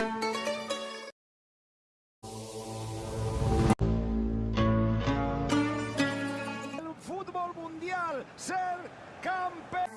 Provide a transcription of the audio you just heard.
El Fútbol mundial, ser campeón.